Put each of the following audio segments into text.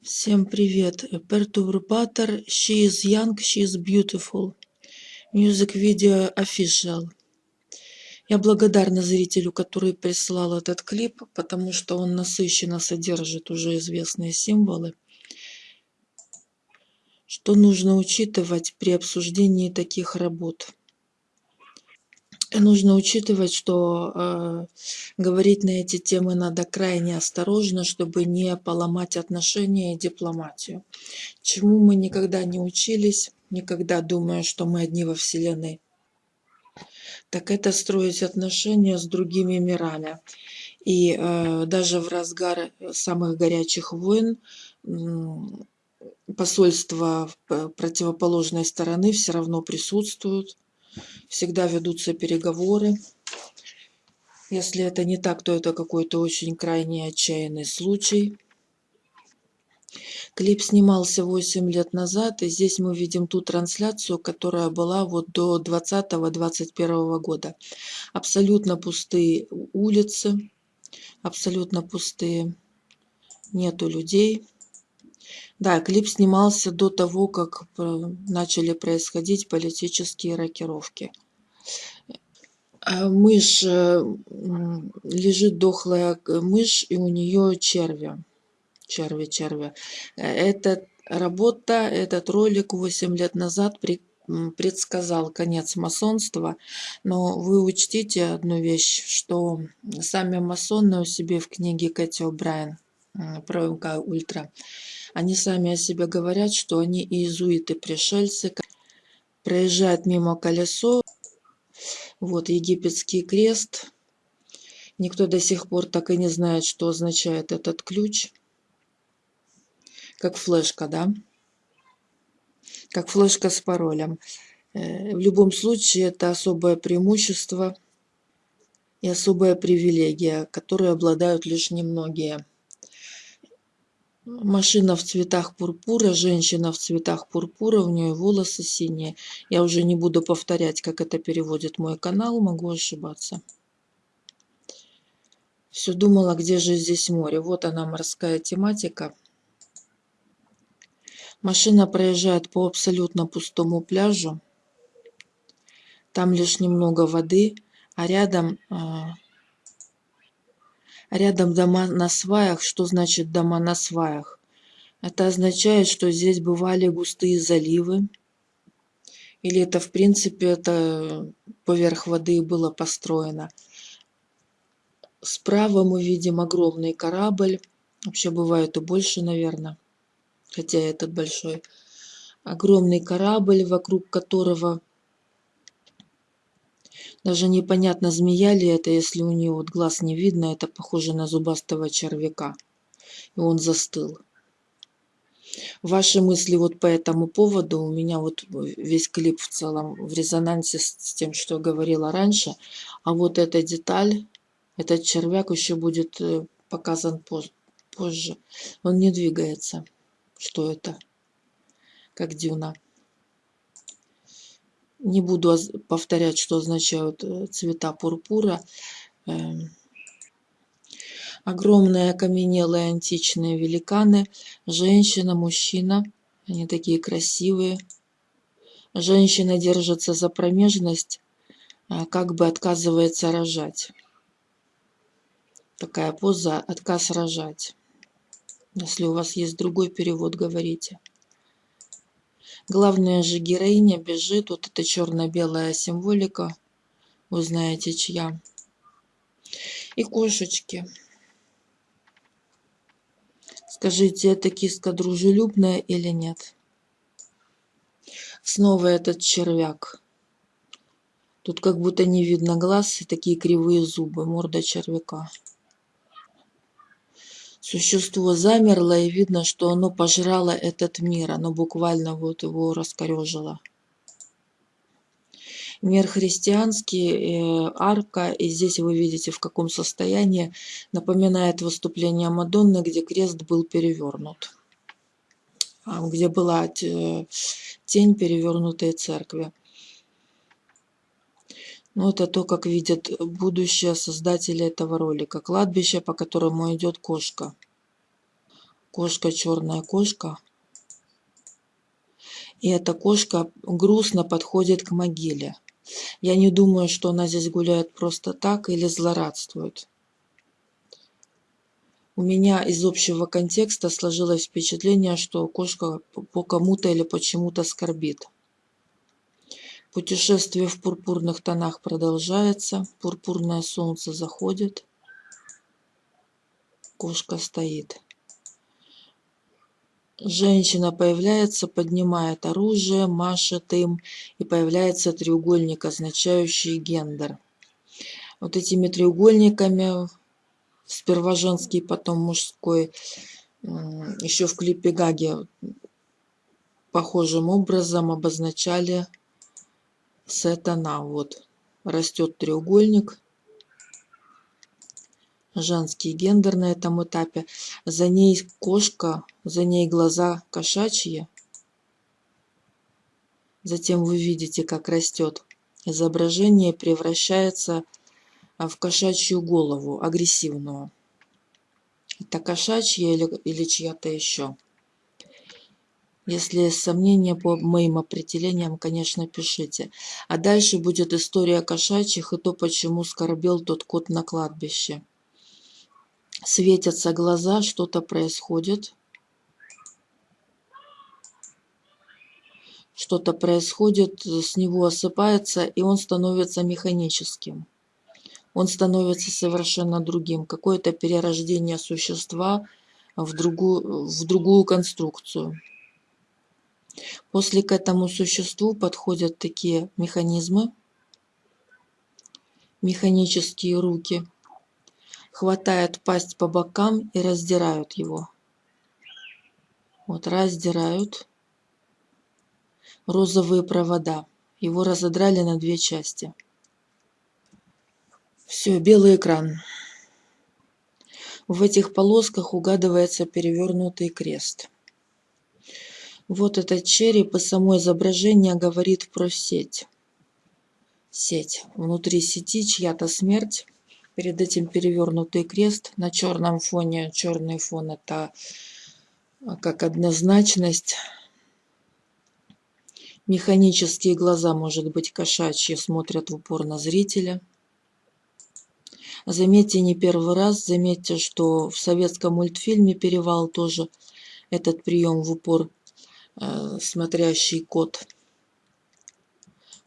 Всем привет! Perturbator She is young, she is beautiful. Music Video Official. Я благодарна зрителю, который прислал этот клип, потому что он насыщенно содержит уже известные символы, что нужно учитывать при обсуждении таких работ. Нужно учитывать, что э, говорить на эти темы надо крайне осторожно, чтобы не поломать отношения и дипломатию. Чему мы никогда не учились, никогда думая, что мы одни во Вселенной, так это строить отношения с другими мирами. И э, даже в разгар самых горячих войн э, посольства противоположной стороны все равно присутствуют всегда ведутся переговоры. Если это не так, то это какой-то очень крайне отчаянный случай. Клип снимался 8 лет назад, и здесь мы видим ту трансляцию, которая была вот до 20-21 года. Абсолютно пустые улицы, абсолютно пустые, нету людей. Да, клип снимался до того, как э, начали происходить политические рокировки. А мышь, э, лежит дохлая мышь, и у нее черви. Черви, черви. Эта работа, этот ролик 8 лет назад предсказал конец масонства, но вы учтите одну вещь, что сами масоны у себя в книге Кэти О'Брайен про МК Ультра они сами о себе говорят, что они иезуиты-пришельцы. Проезжает мимо колесо. Вот египетский крест. Никто до сих пор так и не знает, что означает этот ключ. Как флешка, да? Как флешка с паролем. Э, в любом случае, это особое преимущество и особая привилегия, которой обладают лишь немногие. Машина в цветах пурпура, женщина в цветах пурпура, у нее волосы синие. Я уже не буду повторять, как это переводит мой канал, могу ошибаться. Все думала, где же здесь море. Вот она, морская тематика. Машина проезжает по абсолютно пустому пляжу. Там лишь немного воды, а рядом а, Рядом дома на сваях. Что значит дома на сваях? Это означает, что здесь бывали густые заливы. Или это, в принципе, это поверх воды было построено. Справа мы видим огромный корабль. Вообще бывает и больше, наверное. Хотя этот большой. Огромный корабль, вокруг которого даже непонятно, змея ли это, если у нее вот глаз не видно, это похоже на зубастого червяка. И он застыл. Ваши мысли вот по этому поводу, у меня вот весь клип в целом в резонансе с тем, что говорила раньше. А вот эта деталь, этот червяк еще будет э, показан позже. Он не двигается. Что это? Как дюна. Не буду повторять, что означают э, цвета пурпура. Эм, огромные окаменелые античные великаны. Женщина, мужчина. Они такие красивые. Женщина держится за промежность, а как бы отказывается рожать. Такая поза «отказ рожать». Если у вас есть другой перевод, говорите. Главная же героиня бежит, вот эта черно-белая символика, вы знаете чья. И кошечки. Скажите, эта киска дружелюбная или нет? Снова этот червяк. Тут как будто не видно глаз и такие кривые зубы, морда червяка. Существо замерло, и видно, что оно пожрало этот мир. Оно буквально вот его раскорежило. Мир христианский, э, арка, и здесь вы видите, в каком состоянии, напоминает выступление Мадонны, где крест был перевернут. А, где была тень перевернутой церкви. Ну, это то, как видят будущее создатели этого ролика. Кладбище, по которому идет кошка. Кошка, черная кошка. И эта кошка грустно подходит к могиле. Я не думаю, что она здесь гуляет просто так или злорадствует. У меня из общего контекста сложилось впечатление, что кошка по кому-то или почему-то скорбит. Путешествие в пурпурных тонах продолжается. Пурпурное солнце заходит. Кошка стоит. Женщина появляется, поднимает оружие, машет им, и появляется треугольник, означающий гендер. Вот этими треугольниками, сперва женский, потом мужской, еще в клипе Гаги похожим образом обозначали сатана. Вот растет треугольник, женский гендер на этом этапе. За ней кошка, за ней глаза кошачьи. Затем вы видите, как растет. Изображение превращается в кошачью голову, агрессивную. Это кошачья или, или чья-то еще. Если сомнения по моим определениям, конечно, пишите. А дальше будет история кошачьих и то, почему скорбел тот кот на кладбище светятся глаза, что-то происходит. Что-то происходит, с него осыпается, и он становится механическим. Он становится совершенно другим. Какое-то перерождение существа в другую, в другую конструкцию. После к этому существу подходят такие механизмы, механические руки – хватают пасть по бокам и раздирают его. Вот раздирают розовые провода. Его разодрали на две части. Все, белый экран. В этих полосках угадывается перевернутый крест. Вот этот череп и само изображение говорит про сеть. Сеть. Внутри сети чья-то смерть перед этим перевернутый крест на черном фоне. Черный фон это а, как однозначность. Механические глаза, может быть, кошачьи, смотрят в упор на зрителя. Заметьте, не первый раз, заметьте, что в советском мультфильме «Перевал» тоже этот прием в упор смотрящий кот.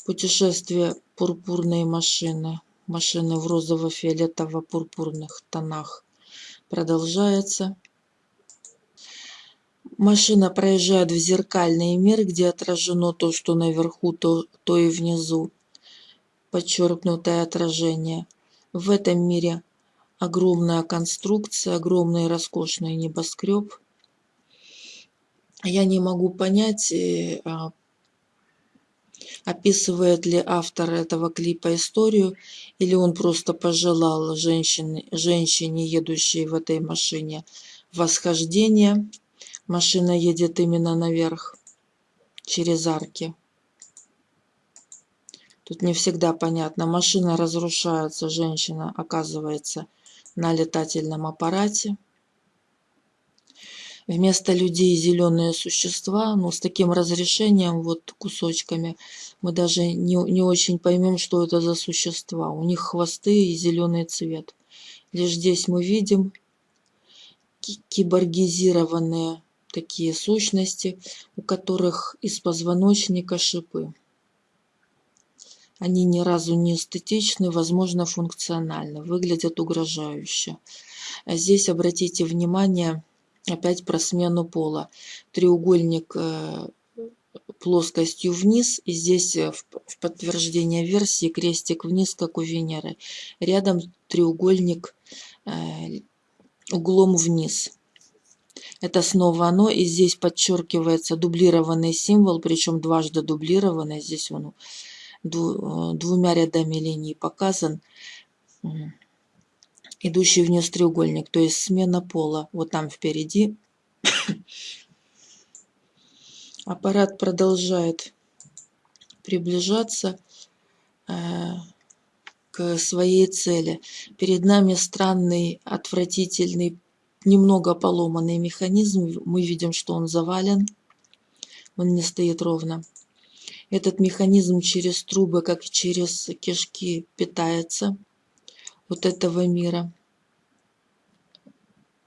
Путешествие пурпурной машины машины в розово-фиолетово-пурпурных тонах продолжается. Машина проезжает в зеркальный мир, где отражено то, что наверху, то, то и внизу. Подчеркнутое отражение. В этом мире огромная конструкция, огромный роскошный небоскреб. Я не могу понять, э, а, описывает ли автор этого клипа историю, или он просто пожелал женщине, женщине едущей в этой машине, восхождение. Машина едет именно наверх, через арки. Тут не всегда понятно. Машина разрушается, женщина оказывается на летательном аппарате. Вместо людей зеленые существа, ну, с таким разрешением, вот кусочками, мы даже не, не очень поймем, что это за существа. У них хвосты и зеленый цвет. Лишь здесь мы видим киборгизированные такие сущности, у которых из позвоночника шипы. Они ни разу не эстетичны, возможно, функциональны, выглядят угрожающе. А здесь обратите внимание, опять про смену пола. Треугольник э, плоскостью вниз, и здесь э, в подтверждение версии крестик вниз, как у Венеры. Рядом треугольник э, углом вниз. Это снова оно, и здесь подчеркивается дублированный символ, причем дважды дублированный. Здесь он двумя рядами линий показан идущий вниз треугольник, то есть смена пола. Вот там впереди. Аппарат продолжает приближаться э, к своей цели. Перед нами странный, отвратительный немного поломанный механизм. Мы видим, что он завален. Он не стоит ровно. Этот механизм через трубы, как через кишки, питается вот этого мира.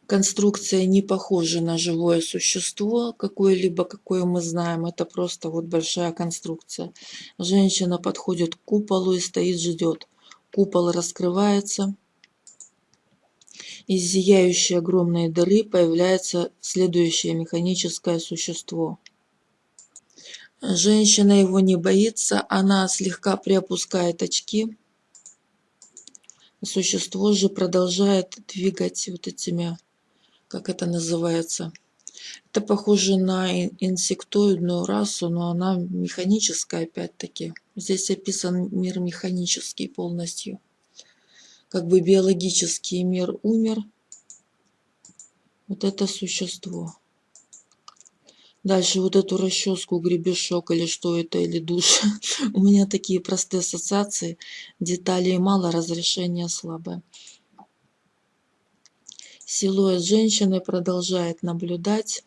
Конструкция не похожа на живое существо какое-либо, какое мы знаем. Это просто вот большая конструкция. Женщина подходит к куполу и стоит, ждет. Купол раскрывается. Из зияющей огромной дыры появляется следующее механическое существо. Женщина его не боится, она слегка приопускает очки. Существо же продолжает двигать вот этими как это называется. Это похоже на инсектоидную расу, но она механическая опять-таки. Здесь описан мир механический полностью. Как бы биологический мир умер. Вот это существо. Дальше вот эту расческу, гребешок или что это, или душ. У меня такие простые ассоциации. Деталей мало, разрешение слабое. Силуэт женщины продолжает наблюдать.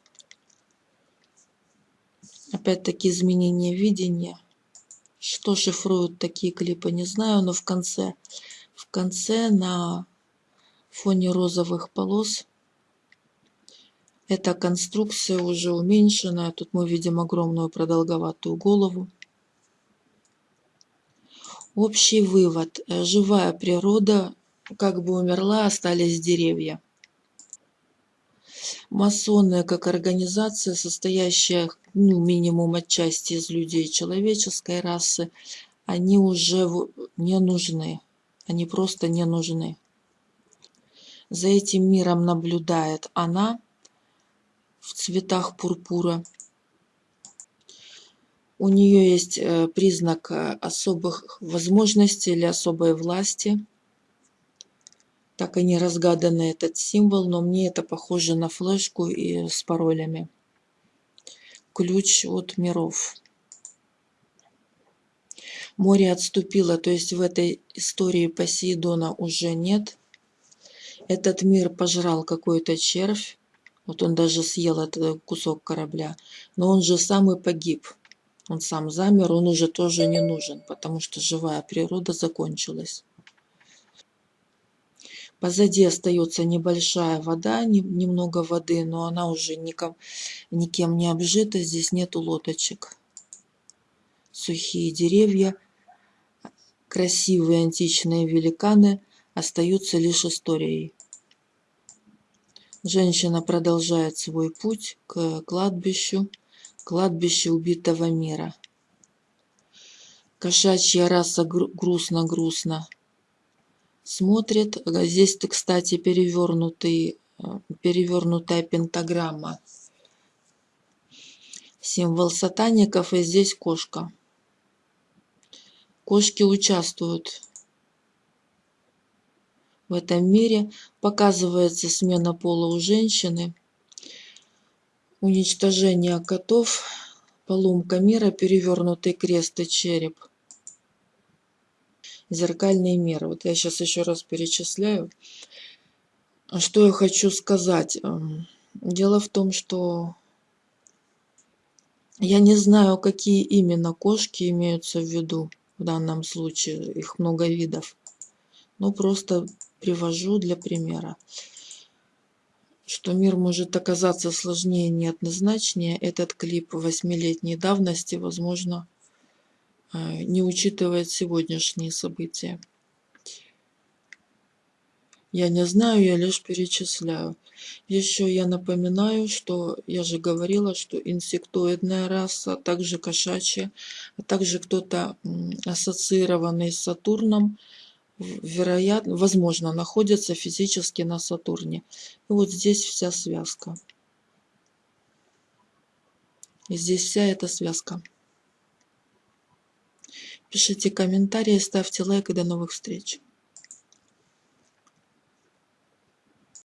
Опять-таки изменение видения. Что шифруют такие клипы, не знаю, но в конце, в конце на фоне розовых полос эта конструкция уже уменьшенная. Тут мы видим огромную продолговатую голову. Общий вывод. Живая природа как бы умерла, остались деревья. Масоны как организация, состоящая ну, минимум отчасти из людей человеческой расы, они уже не нужны. Они просто не нужны. За этим миром наблюдает она цветах пурпура. У нее есть э, признак э, особых возможностей или особой власти так и не разгаданный этот символ, но мне это похоже на флешку и с паролями. Ключ от миров. Море отступило, то есть в этой истории Посейдона уже нет. Этот мир пожрал какой-то червь. Вот он даже съел этот кусок корабля. Но он же сам и погиб. Он сам замер, он уже тоже не нужен, потому что живая природа закончилась. Позади остается небольшая вода, немного воды, но она уже ником, никем не обжита. Здесь нету лодочек. Сухие деревья, красивые античные великаны остаются лишь историей. Женщина продолжает свой путь к кладбищу, кладбищу убитого мира. Кошачья раса грустно-грустно смотрит. Здесь, кстати, перевернутый, э, перевернутая пентаграмма. Символ сатаников, и здесь кошка. Кошки участвуют в этом мире. Показывается смена пола у женщины. Уничтожение котов. Поломка мира, перевернутый крест и череп – зеркальные меры. Вот я сейчас еще раз перечисляю. Что я хочу сказать? Эм, дело в том, что я не знаю, какие именно кошки имеются в виду в данном случае. Их много видов. Но просто привожу для примера. Что мир может оказаться сложнее и неоднозначнее. Этот клип восьмилетней давности, возможно, Э, не учитывает сегодняшние события. Я не знаю, я лишь перечисляю. Еще я напоминаю, что я же говорила, что инсектоидная раса, также кошачья, а также кто-то ассоциированный с Сатурном, вероятно, возможно, находится физически на Сатурне. И вот здесь вся связка. И здесь вся эта связка. Пишите комментарии, ставьте лайк и до новых встреч.